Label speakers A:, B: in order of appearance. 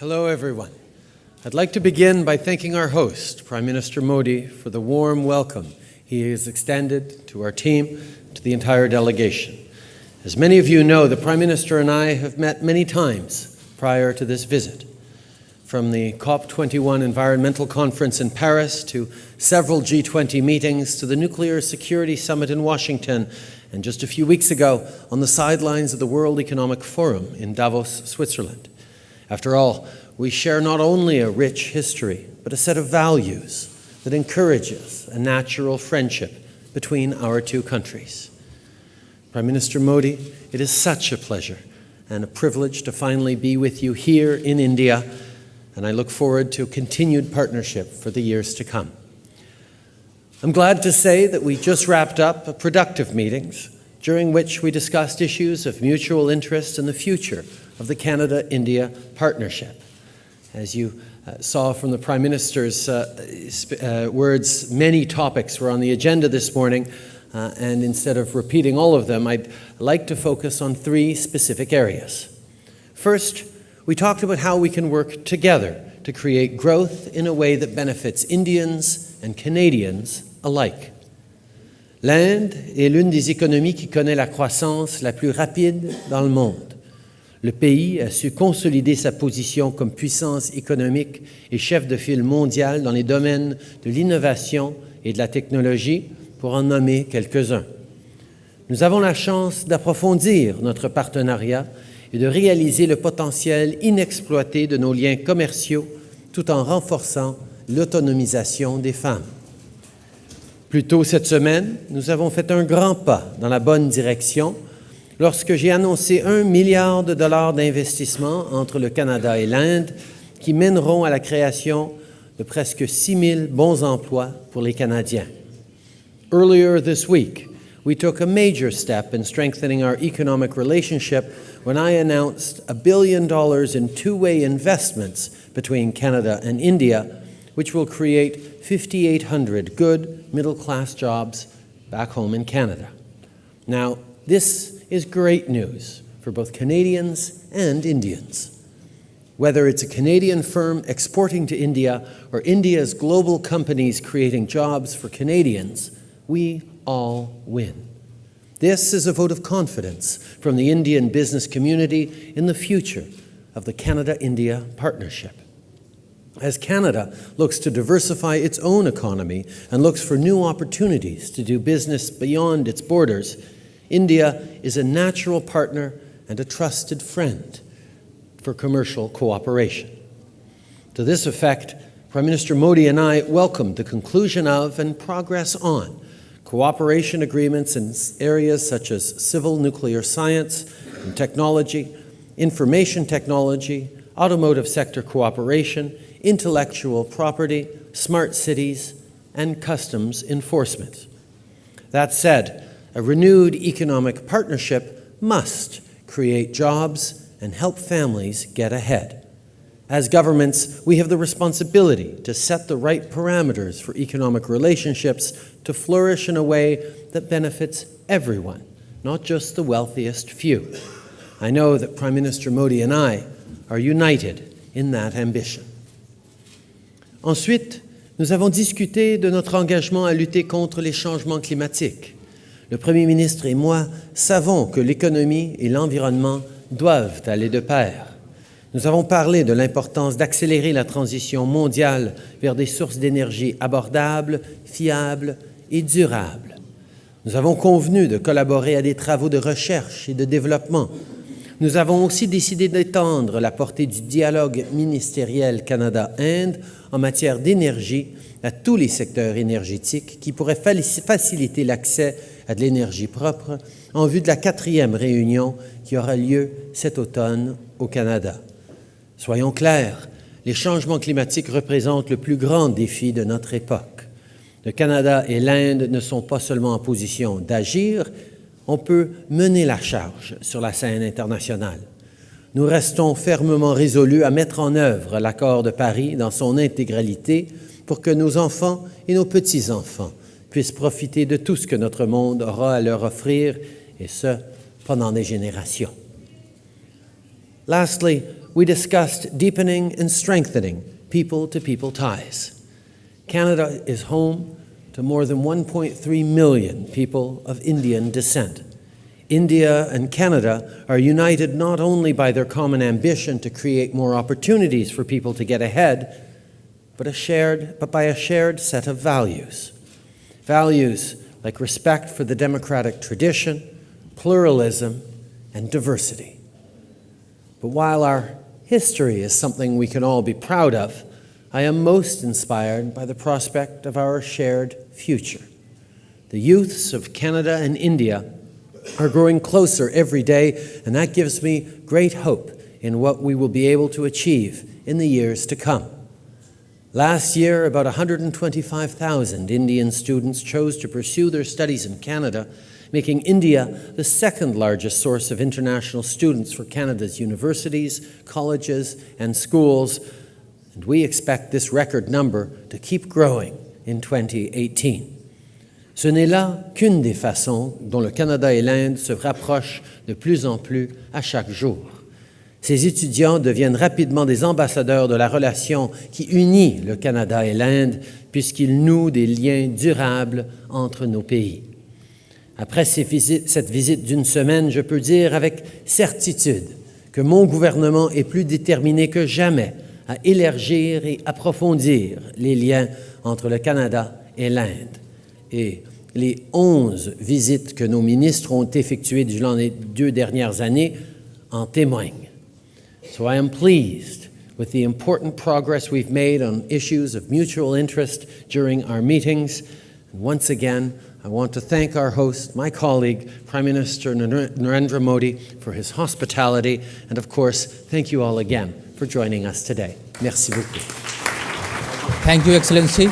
A: Hello, everyone. I'd like to begin by thanking our host, Prime Minister Modi, for the warm welcome he has extended to our team, to the entire delegation. As many of you know, the Prime Minister and I have met many times prior to this visit. From the COP21 Environmental Conference in Paris to several G20 meetings to the Nuclear Security Summit in Washington, and just a few weeks ago on the sidelines of the World Economic Forum in Davos, Switzerland. After all, we share not only a rich history, but a set of values that encourages a natural friendship between our two countries. Prime Minister Modi, it is such a pleasure and a privilege to finally be with you here in India, and I look forward to continued partnership for the years to come. I'm glad to say that we just wrapped up productive meetings during which we discussed issues of mutual interest in the future of the Canada-India partnership. As you uh, saw from the Prime Minister's uh, uh, words, many topics were on the agenda this morning, uh, and instead of repeating all of them, I'd like to focus on three specific areas. First, we talked about how we can work together to create growth in a way that benefits Indians and Canadians alike. L'Inde est l'une des économies qui connaît la croissance la plus rapide dans le monde. Le pays a su consolider sa position comme puissance économique et chef de file mondial dans les domaines de l'innovation et de la technologie, pour en nommer quelques-uns. Nous avons la chance d'approfondir notre partenariat et de réaliser le potentiel inexploité de nos liens commerciaux tout en renforçant l'autonomisation des femmes. Plus tôt cette semaine, nous avons fait un grand pas dans la bonne direction lorsque j'ai annoncé un milliard de dollars d'investissement entre le Canada et l'Inde qui mèneront à la création de presque 6 000 bons emplois pour les Canadiens. Earlier this week, we took a major step in strengthening our economic relationship when I announced a billion dollars in two-way investments between Canada and India, which will create 5,800 good middle-class jobs back home in Canada. Now, this is great news for both Canadians and Indians. Whether it's a Canadian firm exporting to India or India's global companies creating jobs for Canadians, we all win. This is a vote of confidence from the Indian business community in the future of the Canada-India partnership. As Canada looks to diversify its own economy and looks for new opportunities to do business beyond its borders, India is a natural partner and a trusted friend for commercial cooperation. To this effect, Prime Minister Modi and I welcomed the conclusion of and progress on cooperation agreements in areas such as civil nuclear science and technology, information technology, automotive sector cooperation, intellectual property, smart cities, and customs enforcement. That said, a renewed economic partnership must create jobs and help families get ahead. As governments, we have the responsibility to set the right parameters for economic relationships to flourish in a way that benefits everyone, not just the wealthiest few. I know that Prime Minister Modi and I are united in that ambition. Ensuite, nous avons discuté de notre engagement à lutter contre les changements climatiques. Le Premier ministre et moi savons que l'économie et l'environnement doivent aller de pair. Nous avons parlé de l'importance d'accélérer la transition mondiale vers des sources d'énergie abordables, fiables et durables. Nous avons convenu de collaborer à des travaux de recherche et de développement. Nous avons aussi décidé d'étendre la portée du dialogue ministériel Canada-Inde en matière d'énergie à tous les secteurs énergétiques qui pourraient faciliter l'accès à de l'énergie propre en vue de la quatrième réunion qui aura lieu cet automne au Canada. Soyons clairs, les changements climatiques représentent le plus grand défi de notre époque. Le Canada et l'Inde ne sont pas seulement en position d'agir, on peut mener la charge sur la scène internationale. Nous restons fermement résolus à mettre en œuvre l'accord de Paris dans son intégralité pour que nos enfants et nos petits-enfants puissent profiter de tout ce que notre monde aura à leur offrir, et ce, pendant des générations. Lastly, we discussed deepening and strengthening people to people ties. Canada is home to more than 1.3 million people of Indian descent. India and Canada are united not only by their common ambition to create more opportunities for people to get ahead, but, a shared, but by a shared set of values. Values like respect for the democratic tradition, pluralism, and diversity. But while our history is something we can all be proud of, I am most inspired by the prospect of our shared future. The youths of Canada and India are growing closer every day, and that gives me great hope in what we will be able to achieve in the years to come. Last year, about 125,000 Indian students chose to pursue their studies in Canada, making India the second largest source of international students for Canada's universities, colleges, and schools, and we expect this record number to keep growing in 2018. Ce n'est là qu'une des façons dont le Canada et l'Inde se rapprochent de plus en plus à chaque jour. Ces étudiants deviennent rapidement des ambassadeurs de la relation qui unit le Canada et l'Inde, puisqu'ils nouent des liens durables entre nos pays. Après cette visite d'une semaine, je peux dire avec certitude que mon gouvernement est plus déterminé que jamais à élargir et approfondir les liens entre le Canada et l'Inde. Et les onze visites que nos ministres ont effectuées durant les deux dernières années en témoignent. So I am pleased with the important progress we've made on issues of mutual interest during our meetings. And once again, I want to thank our host, my colleague, Prime Minister Narendra Modi, for his hospitality. And of course, thank you all again for joining us today. Merci beaucoup.
B: Thank you, Excellency.